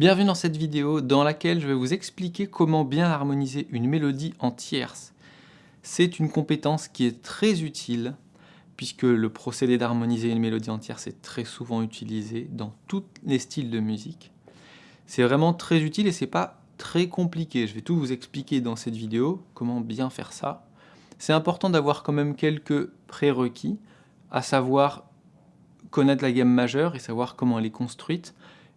Bienvenue dans cette vidéo dans laquelle je vais vous expliquer comment bien harmoniser une mélodie en tierce. C'est une compétence qui est très utile puisque le procédé d'harmoniser une mélodie en tierce est très souvent utilisé dans tous les styles de musique. C'est vraiment très utile et c'est pas très compliqué. Je vais tout vous expliquer dans cette vidéo, comment bien faire ça. C'est important d'avoir quand même quelques prérequis, à savoir connaître la gamme majeure et savoir comment elle est construite,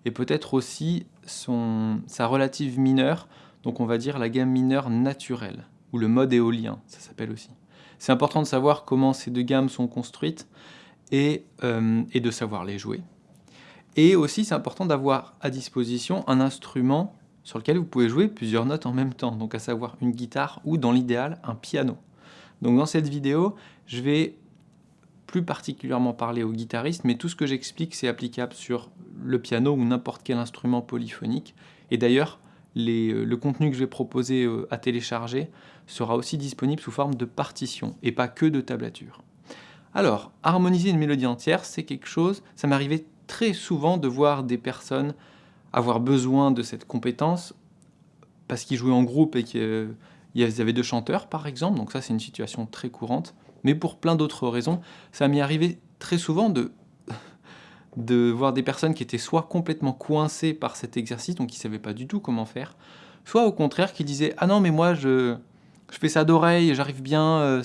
et peut-être aussi son, sa relative mineure, donc on va dire la gamme mineure naturelle, ou le mode éolien, ça s'appelle aussi. C'est important de savoir comment ces deux gammes sont construites et, euh, et de savoir les jouer. Et aussi, c'est important d'avoir à disposition un instrument sur lequel vous pouvez jouer plusieurs notes en même temps, donc à savoir une guitare ou, dans l'idéal, un piano. Donc dans cette vidéo, je vais plus particulièrement parler aux guitaristes, mais tout ce que j'explique, c'est applicable sur le piano ou n'importe quel instrument polyphonique. Et d'ailleurs, euh, le contenu que je vais proposer euh, à télécharger sera aussi disponible sous forme de partition, et pas que de tablature. Alors, harmoniser une mélodie entière, c'est quelque chose, ça m'arrivait très souvent de voir des personnes avoir besoin de cette compétence parce qu'ils jouaient en groupe et qu'il y avait deux chanteurs, par exemple, donc ça c'est une situation très courante, mais pour plein d'autres raisons, ça m'est arrivé très souvent de, de voir des personnes qui étaient soit complètement coincées par cet exercice, donc qui ne savaient pas du tout comment faire, soit au contraire qui disaient « Ah non, mais moi, je, je fais ça d'oreille, j'arrive bien euh,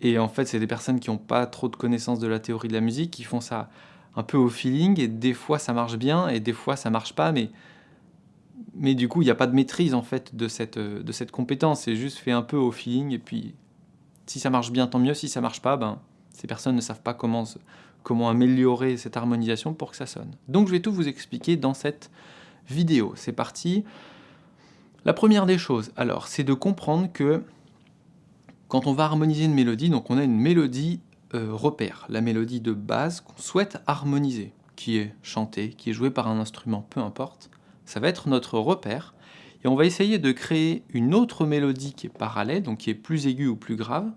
Et en fait, c'est des personnes qui n'ont pas trop de connaissances de la théorie de la musique, qui font ça un peu au feeling, et des fois ça marche bien, et des fois ça marche pas, mais, mais du coup, il n'y a pas de maîtrise en fait de cette, de cette compétence, c'est juste fait un peu au feeling, et puis si ça marche bien, tant mieux. Si ça marche pas, ben, ces personnes ne savent pas comment, comment améliorer cette harmonisation pour que ça sonne. Donc je vais tout vous expliquer dans cette vidéo. C'est parti. La première des choses, alors, c'est de comprendre que quand on va harmoniser une mélodie, donc on a une mélodie euh, repère, la mélodie de base qu'on souhaite harmoniser, qui est chantée, qui est jouée par un instrument, peu importe, ça va être notre repère, et on va essayer de créer une autre mélodie qui est parallèle, donc qui est plus aiguë ou plus grave.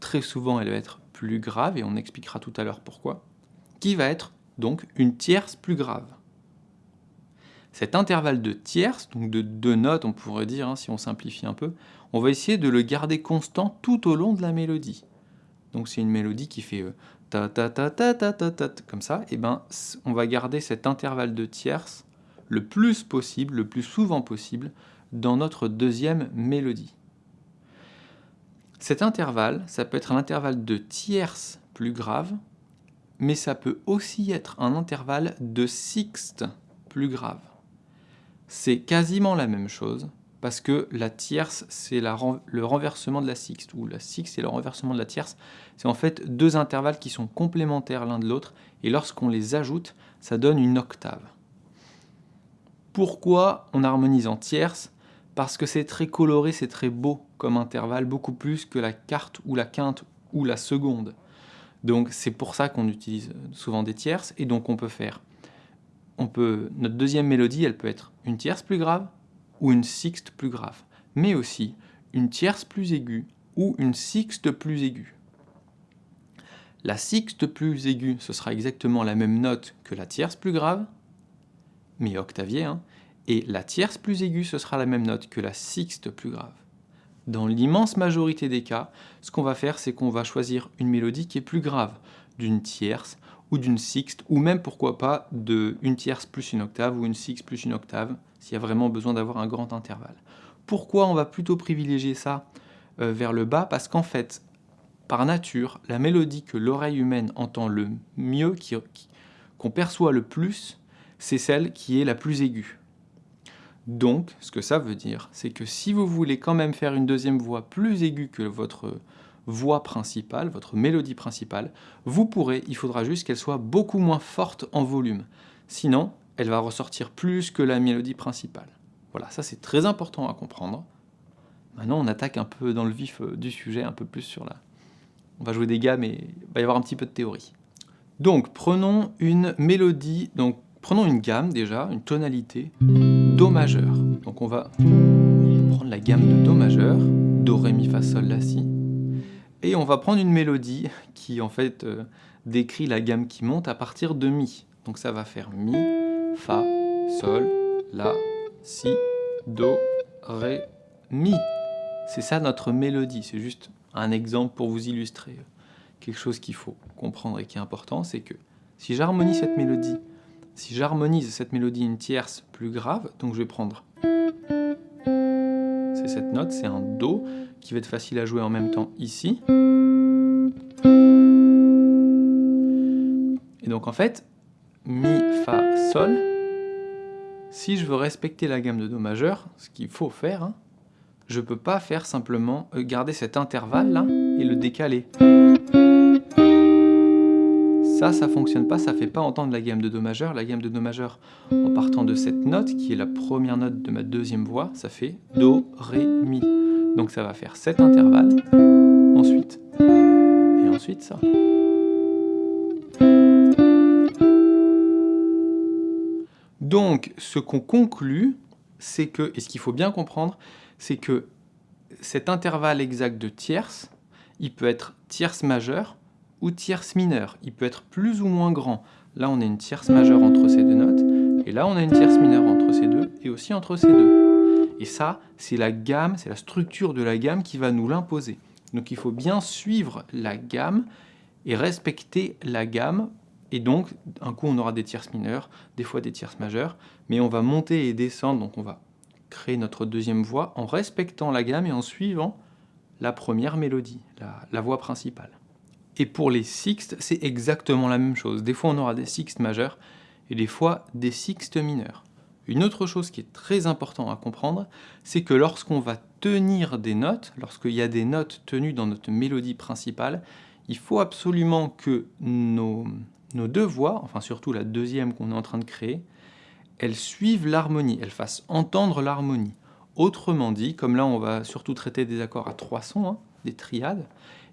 Très souvent, elle va être grave, et on expliquera tout à l'heure pourquoi. Qui va être donc une tierce plus grave. Cet intervalle de tierce, donc de deux notes, on pourrait dire, hein, si on simplifie un peu, on va essayer de le garder constant tout au long de la mélodie. Donc c'est une mélodie qui fait euh, ta ta ta ta ta ta ta comme ça, et ben on va garder cet intervalle de tierce le plus possible, le plus souvent possible, dans notre deuxième mélodie. Cet intervalle, ça peut être un intervalle de tierce plus grave, mais ça peut aussi être un intervalle de sixte plus grave. C'est quasiment la même chose, parce que la tierce, c'est le renversement de la sixte, ou la sixte, c'est le renversement de la tierce. C'est en fait deux intervalles qui sont complémentaires l'un de l'autre, et lorsqu'on les ajoute, ça donne une octave. Pourquoi on harmonise en tierce Parce que c'est très coloré, c'est très beau comme intervalle, beaucoup plus que la quarte ou la quinte ou la seconde. Donc c'est pour ça qu'on utilise souvent des tierces, et donc on peut faire, on peut, notre deuxième mélodie, elle peut être une tierce plus grave ou une sixte plus grave, mais aussi une tierce plus aiguë ou une sixte plus aiguë. La sixte plus aiguë, ce sera exactement la même note que la tierce plus grave, mais octavier, hein, et la tierce plus aiguë, ce sera la même note que la sixte plus grave. Dans l'immense majorité des cas, ce qu'on va faire, c'est qu'on va choisir une mélodie qui est plus grave, d'une tierce ou d'une sixte, ou même, pourquoi pas, de une tierce plus une octave ou une sixte plus une octave, s'il y a vraiment besoin d'avoir un grand intervalle. Pourquoi on va plutôt privilégier ça euh, vers le bas? Parce qu'en fait, par nature, la mélodie que l'oreille humaine entend le mieux, qu'on perçoit le plus, c'est celle qui est la plus aiguë. Donc, ce que ça veut dire, c'est que si vous voulez quand même faire une deuxième voix plus aiguë que votre voix principale, votre mélodie principale, vous pourrez, il faudra juste qu'elle soit beaucoup moins forte en volume. Sinon, elle va ressortir plus que la mélodie principale. Voilà, ça c'est très important à comprendre. Maintenant, on attaque un peu dans le vif euh, du sujet, un peu plus sur la... On va jouer des gammes et il va y avoir un petit peu de théorie. Donc, prenons une mélodie, donc Prenons une gamme déjà, une tonalité Do majeur. Donc on va prendre la gamme de Do majeur, Do, Ré, Mi, Fa, Sol, La, Si. Et on va prendre une mélodie qui en fait euh, décrit la gamme qui monte à partir de Mi. Donc ça va faire Mi, Fa, Sol, La, Si, Do, Ré, Mi. C'est ça notre mélodie, c'est juste un exemple pour vous illustrer quelque chose qu'il faut comprendre et qui est important, c'est que si j'harmonise cette mélodie, si j'harmonise cette mélodie une tierce plus grave, donc je vais prendre c'est cette note, c'est un Do qui va être facile à jouer en même temps ici. Et donc en fait, Mi, Fa, Sol, si je veux respecter la gamme de Do majeur, ce qu'il faut faire, hein, je ne peux pas faire simplement euh, garder cet intervalle là et le décaler. Ça, ça fonctionne pas, ça fait pas entendre la gamme de Do majeur. La gamme de Do majeur, en partant de cette note, qui est la première note de ma deuxième voix, ça fait Do, Ré, Mi. Donc ça va faire cet intervalle, ensuite, et ensuite ça. Donc, ce qu'on conclut, c'est que, et ce qu'il faut bien comprendre, c'est que cet intervalle exact de tierce, il peut être tierce majeure, ou tierce mineure. Il peut être plus ou moins grand. Là, on a une tierce majeure entre ces deux notes, et là, on a une tierce mineure entre ces deux, et aussi entre ces deux. Et ça, c'est la gamme, c'est la structure de la gamme qui va nous l'imposer. Donc il faut bien suivre la gamme et respecter la gamme. Et donc, un coup, on aura des tierces mineures, des fois des tierces majeures, mais on va monter et descendre, donc on va créer notre deuxième voix en respectant la gamme et en suivant la première mélodie, la, la voix principale. Et pour les sixtes, c'est exactement la même chose. Des fois, on aura des sixtes majeurs et des fois des sixtes mineurs. Une autre chose qui est très importante à comprendre, c'est que lorsqu'on va tenir des notes, lorsqu'il y a des notes tenues dans notre mélodie principale, il faut absolument que nos, nos deux voix, enfin surtout la deuxième qu'on est en train de créer, elles suivent l'harmonie, elles fassent entendre l'harmonie. Autrement dit, comme là on va surtout traiter des accords à trois sons, hein, des triades,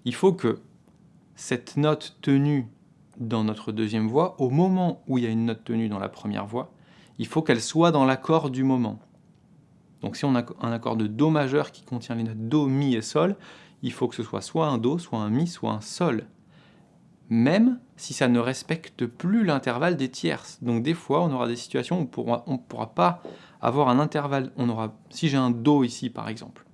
il faut que cette note tenue dans notre deuxième voix, au moment où il y a une note tenue dans la première voix, il faut qu'elle soit dans l'accord du moment. Donc si on a un accord de Do majeur qui contient les notes Do, Mi et Sol, il faut que ce soit soit un Do, soit un Mi, soit un Sol. Même si ça ne respecte plus l'intervalle des tierces. Donc des fois, on aura des situations où on ne pourra pas avoir un intervalle. On aura, si j'ai un Do ici par exemple,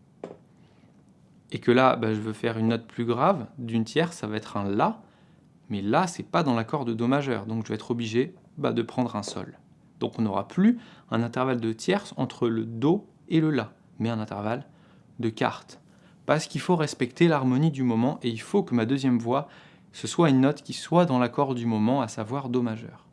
et que là, bah, je veux faire une note plus grave d'une tierce, ça va être un La, mais là, c'est pas dans l'accord de Do majeur, donc je vais être obligé bah, de prendre un Sol. Donc on n'aura plus un intervalle de tierce entre le Do et le La, mais un intervalle de quarte. Parce qu'il faut respecter l'harmonie du moment, et il faut que ma deuxième voix, ce soit une note qui soit dans l'accord du moment, à savoir Do majeur.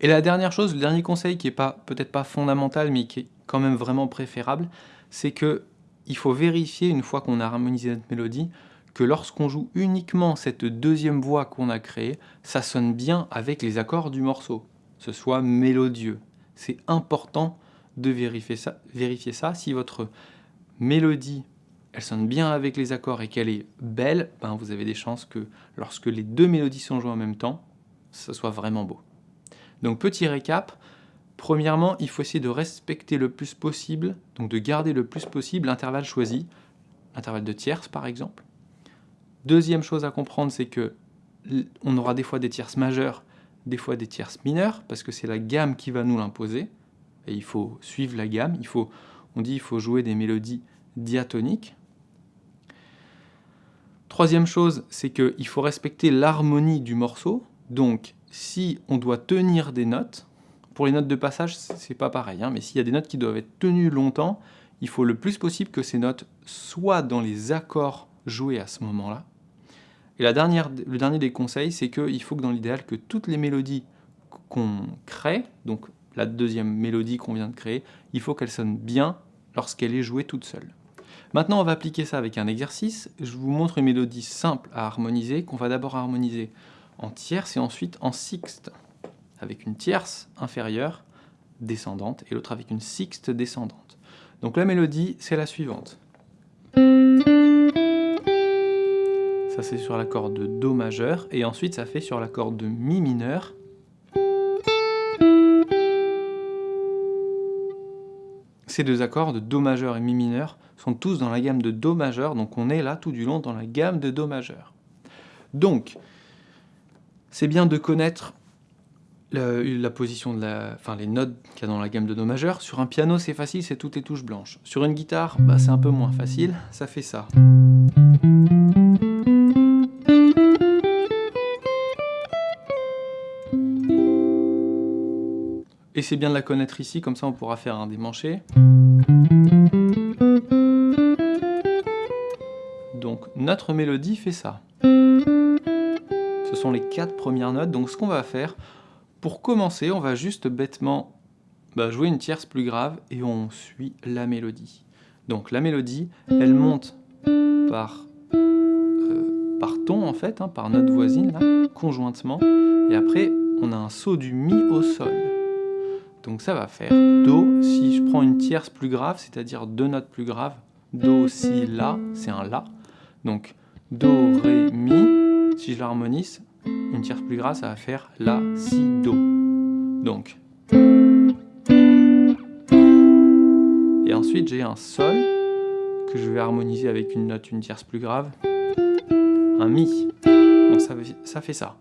Et la dernière chose, le dernier conseil qui est peut-être pas fondamental, mais qui est quand même vraiment préférable, c'est que il faut vérifier, une fois qu'on a harmonisé notre mélodie, que lorsqu'on joue uniquement cette deuxième voix qu'on a créée, ça sonne bien avec les accords du morceau, ce soit mélodieux. C'est important de vérifier ça, vérifier ça. Si votre mélodie, elle sonne bien avec les accords et qu'elle est belle, ben vous avez des chances que lorsque les deux mélodies sont jouées en même temps, ça soit vraiment beau. Donc petit récap, Premièrement, il faut essayer de respecter le plus possible, donc de garder le plus possible l'intervalle choisi, l'intervalle de tierces par exemple. Deuxième chose à comprendre, c'est que on aura des fois des tierces majeures, des fois des tierces mineures, parce que c'est la gamme qui va nous l'imposer, et il faut suivre la gamme, il faut, on dit qu'il faut jouer des mélodies diatoniques. Troisième chose, c'est qu'il faut respecter l'harmonie du morceau, donc si on doit tenir des notes, pour les notes de passage, c'est pas pareil, hein, mais s'il y a des notes qui doivent être tenues longtemps, il faut le plus possible que ces notes soient dans les accords joués à ce moment-là. Et le dernier des conseils, c'est qu'il faut que dans l'idéal, que toutes les mélodies qu'on crée, donc la deuxième mélodie qu'on vient de créer, il faut qu'elle sonne bien lorsqu'elle est jouée toute seule. Maintenant, on va appliquer ça avec un exercice. Je vous montre une mélodie simple à harmoniser, qu'on va d'abord harmoniser en tierce et ensuite en sixte avec une tierce inférieure descendante et l'autre avec une sixte descendante. Donc la mélodie, c'est la suivante. Ça c'est sur l'accord de Do majeur, et ensuite ça fait sur l'accord de Mi mineur. Ces deux accords de Do majeur et Mi mineur sont tous dans la gamme de Do majeur, donc on est là tout du long dans la gamme de Do majeur. Donc, c'est bien de connaître la, position de la, enfin les notes qu'il y a dans la gamme de Do majeur. Sur un piano, c'est facile, c'est toutes les touches blanches. Sur une guitare, bah, c'est un peu moins facile, ça fait ça. Et c'est bien de la connaître ici, comme ça on pourra faire un démanché. Donc notre mélodie fait ça. Ce sont les quatre premières notes, donc ce qu'on va faire, pour commencer, on va juste bêtement bah, jouer une tierce plus grave et on suit la mélodie. Donc la mélodie, elle monte par, euh, ton en fait, hein, par note voisine, conjointement, et après on a un saut du Mi au Sol. Donc ça va faire Do, si je prends une tierce plus grave, c'est-à-dire deux notes plus graves, Do, Si, La, c'est un La. Donc Do, Ré, Mi, si je l'harmonise, une tierce plus grave, ça va faire La, Si, Do. Donc. Et ensuite, j'ai un Sol que je vais harmoniser avec une note, une tierce plus grave. Un Mi. Donc ça, ça fait ça.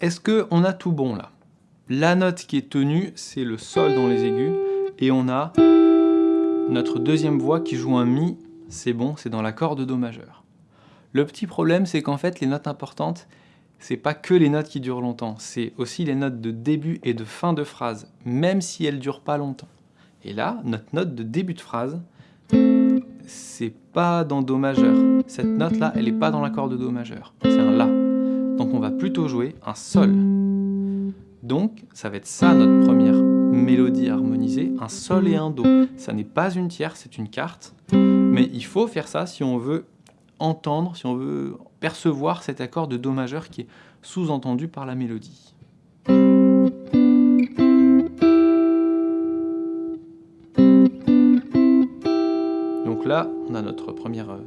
Est-ce qu'on a tout bon là? La note qui est tenue, c'est le Sol dans les aigus. Et on a notre deuxième voix qui joue un Mi c'est bon, c'est dans l'accord de Do majeur. Le petit problème, c'est qu'en fait, les notes importantes, c'est pas que les notes qui durent longtemps, c'est aussi les notes de début et de fin de phrase, même si elles durent pas longtemps. Et là, notre note de début de phrase, c'est pas dans Do majeur. Cette note-là, elle est pas dans l'accord de Do majeur, c'est un La. Donc on va plutôt jouer un Sol. Donc, ça va être ça notre première mélodie harmonisée, un Sol et un Do. Ça n'est pas une tierce, c'est une carte. Mais il faut faire ça si on veut entendre, si on veut percevoir cet accord de Do majeur qui est sous-entendu par la mélodie. Donc là, on a notre première, euh,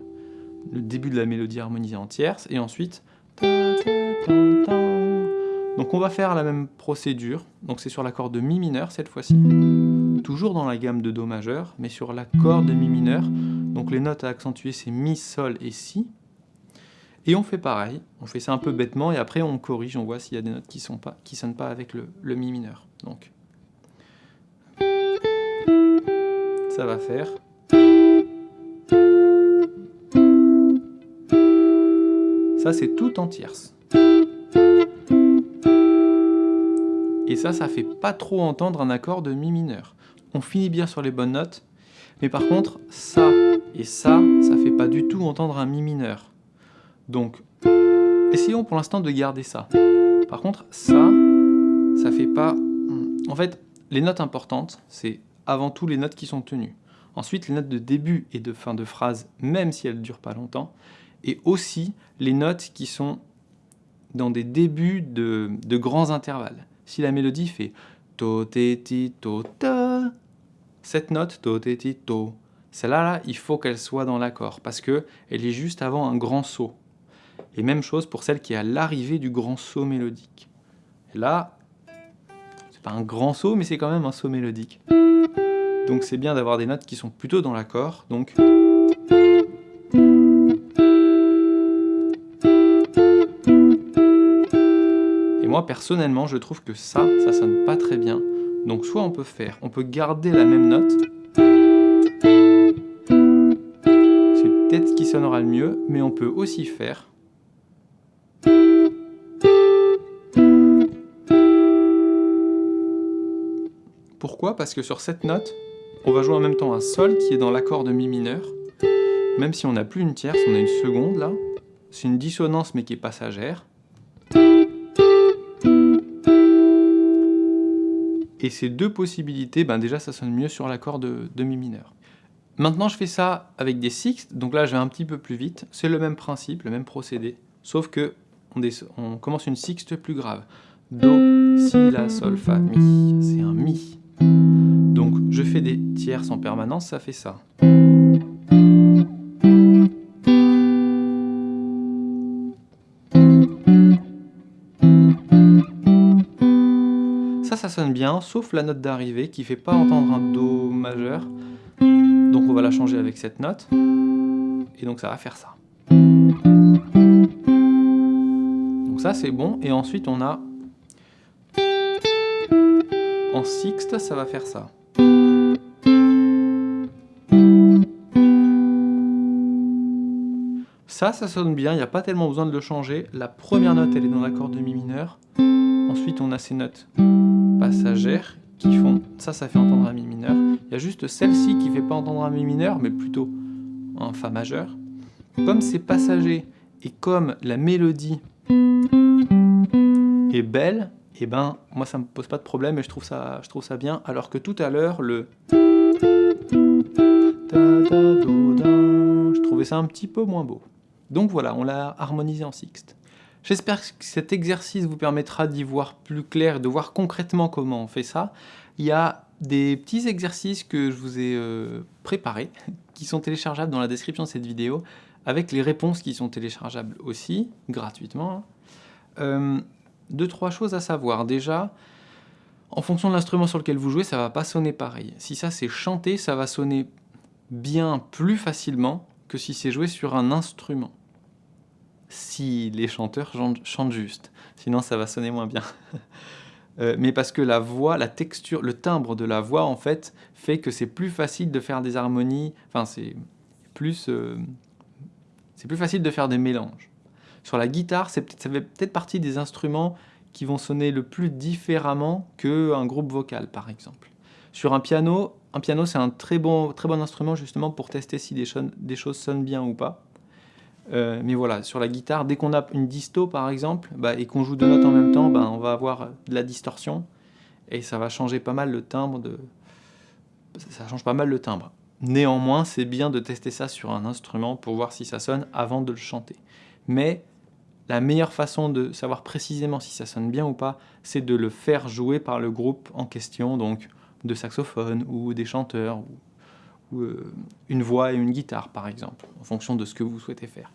le début de la mélodie harmonisée en tierce, et ensuite... Donc on va faire la même procédure, donc c'est sur l'accord de Mi mineur cette fois-ci, toujours dans la gamme de Do majeur, mais sur l'accord de Mi mineur, donc les notes à accentuer, c'est Mi, Sol et Si. Et on fait pareil, on fait ça un peu bêtement, et après on corrige, on voit s'il y a des notes qui ne qui sonnent pas avec le, le, Mi mineur. Donc, ça va faire... Ça, c'est tout en tierce. Et ça, ça fait pas trop entendre un accord de Mi mineur. On finit bien sur les bonnes notes, mais par contre, ça et ça, ça fait pas du tout entendre un Mi mineur. Donc, essayons pour l'instant de garder ça. Par contre, ça, ça fait pas... En fait, les notes importantes, c'est avant tout les notes qui sont tenues. Ensuite, les notes de début et de fin de phrase, même si elles ne durent pas longtemps. Et aussi les notes qui sont dans des débuts de, grands intervalles. Si la mélodie fait to, to, cette note, do, te, ti, to, celle-là, là, il faut qu'elle soit dans l'accord, parce qu'elle est juste avant un grand saut. Et même chose pour celle qui est à l'arrivée du grand saut mélodique. Et là, c'est pas un grand saut, mais c'est quand même un saut mélodique. Donc c'est bien d'avoir des notes qui sont plutôt dans l'accord, donc... Et moi, personnellement, je trouve que ça, ça sonne pas très bien. Donc soit on peut faire, on peut garder la même note. Sonnera le mieux, mais on peut aussi faire. Pourquoi? Parce que sur cette note, on va jouer en même temps un Sol qui est dans l'accord de Mi mineur. Même si on n'a plus une tierce, on a une seconde là. C'est une dissonance mais qui est passagère. Et ces deux possibilités, ben déjà ça sonne mieux sur l'accord de, Mi mineur. Maintenant je fais ça avec des sixtes, donc là je vais un petit peu plus vite. C'est le même principe, le même procédé, sauf que on, commence une sixte plus grave. Do, Si, La, Sol, Fa, Mi. C'est un Mi. Donc je fais des tierces en permanence, ça fait ça. ça sonne bien, sauf la note d'arrivée qui fait pas entendre un Do majeur. Donc on va la changer avec cette note. Et donc ça va faire ça. ça c'est bon, et ensuite on a... En sixte, ça va faire ça. Ça, ça sonne bien, il n'y a pas tellement besoin de le changer. La première note, elle est dans l'accord de Mi mineur. Ensuite, on a ces notes passagères qui font... Ça, ça fait entendre un Mi mineur. Il y a juste celle-ci qui fait pas entendre un Mi mineur, mais plutôt un Fa majeur. Comme c'est passager et comme la mélodie est belle, et eh ben moi ça me pose pas de problème et je trouve ça, je trouve ça bien, alors que tout à l'heure le je trouvais ça un petit peu moins beau. Donc voilà, on l'a harmonisé en sixte. J'espère que cet exercice vous permettra d'y voir plus clair, de voir concrètement comment on fait ça. Il y a des petits exercices que je vous ai euh, préparés, qui sont téléchargeables dans la description de cette vidéo, avec les réponses qui sont téléchargeables aussi, gratuitement. Hein. Euh, deux, trois choses à savoir. Déjà, en fonction de l'instrument sur lequel vous jouez, ça va pas sonner pareil. Si ça c'est chanté, ça va sonner bien plus facilement que si c'est joué sur un instrument. Si les chanteurs chantent juste, sinon ça va sonner moins bien. Euh, mais parce que la voix, la texture, le timbre de la voix en fait, fait que c'est plus facile de faire des harmonies, enfin c'est plus, euh, c'est plus facile de faire des mélanges. Sur la guitare, ça fait peut-être partie des instruments qui vont sonner le plus différemment qu'un groupe vocal, par exemple. Sur un piano, un piano c'est un très bon, très bon instrument justement pour tester si des, des choses sonnent bien ou pas. Euh, mais voilà, sur la guitare, dès qu'on a une disto par exemple, bah, et qu'on joue deux notes en même temps, bah, on va avoir de la distorsion, et ça va changer pas mal le timbre. Ça change pas mal le timbre. Néanmoins, c'est bien de tester ça sur un instrument pour voir si ça sonne avant de le chanter. Mais la meilleure façon de savoir précisément si ça sonne bien ou pas, c'est de le faire jouer par le groupe en question, donc de saxophone ou des chanteurs, euh, une voix et une guitare par exemple, en fonction de ce que vous souhaitez faire.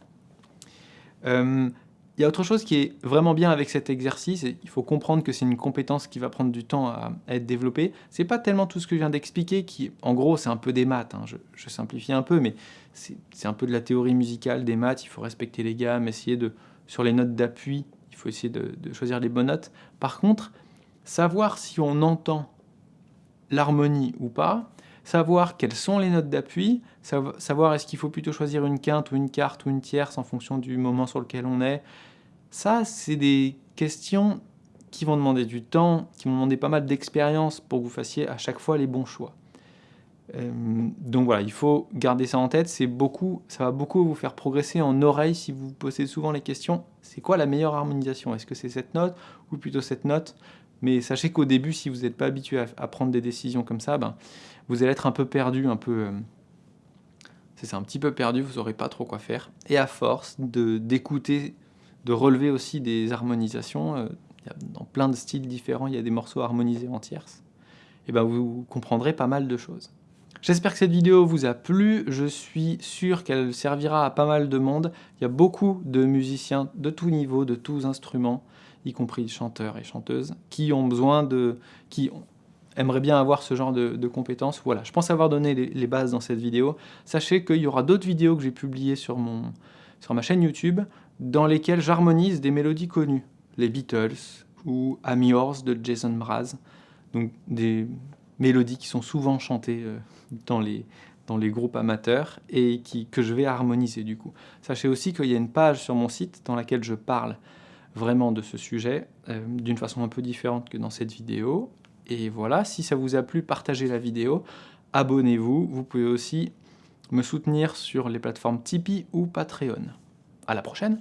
Euh, il y a autre chose qui est vraiment bien avec cet exercice, il faut comprendre que c'est une compétence qui va prendre du temps à, être développée. C'est pas tellement tout ce que je viens d'expliquer, qui, en gros, c'est un peu des maths. Hein. Je, simplifie un peu, mais c'est un peu de la théorie musicale des maths. Il faut respecter les gammes, essayer de sur les notes d'appui, il faut essayer de, choisir les bonnes notes. Par contre, savoir si on entend l'harmonie ou pas, savoir quelles sont les notes d'appui, savoir est-ce qu'il faut plutôt choisir une quinte ou une quarte ou une tierce en fonction du moment sur lequel on est, ça, c'est des questions qui vont demander du temps, qui vont demander pas mal d'expérience pour que vous fassiez à chaque fois les bons choix. Euh, donc voilà, il faut garder ça en tête, beaucoup, ça va beaucoup vous faire progresser en oreille si vous vous posez souvent les questions, c'est quoi la meilleure harmonisation? Est-ce que c'est cette note ou plutôt cette note? Mais sachez qu'au début, si vous n'êtes pas habitué à, prendre des décisions comme ça, ben, vous allez être un peu perdu, un peu... Euh, c'est un petit peu perdu, vous saurez pas trop quoi faire. Et à force d'écouter, de, relever aussi des harmonisations, euh, dans plein de styles différents, il y a des morceaux harmonisés en tierce, et ben vous comprendrez pas mal de choses. J'espère que cette vidéo vous a plu, je suis sûr qu'elle servira à pas mal de monde. Il y a beaucoup de musiciens de tous niveaux, de tous instruments, y compris chanteurs et chanteuses, qui ont besoin de... qui aimeraient bien avoir ce genre de, compétences. Voilà, je pense avoir donné les, bases dans cette vidéo. Sachez qu'il y aura d'autres vidéos que j'ai publiées sur, mon, sur ma chaîne YouTube, dans lesquelles j'harmonise des mélodies connues. Les Beatles ou I'm Yours de Jason Mraz. Donc des mélodies qui sont souvent chantées euh, dans les, dans les groupes amateurs et qui, que je vais harmoniser du coup. Sachez aussi qu'il y a une page sur mon site dans laquelle je parle vraiment de ce sujet euh, d'une façon un peu différente que dans cette vidéo. Et voilà, si ça vous a plu, partagez la vidéo, abonnez-vous. Vous pouvez aussi me soutenir sur les plateformes Tipeee ou Patreon. À la prochaine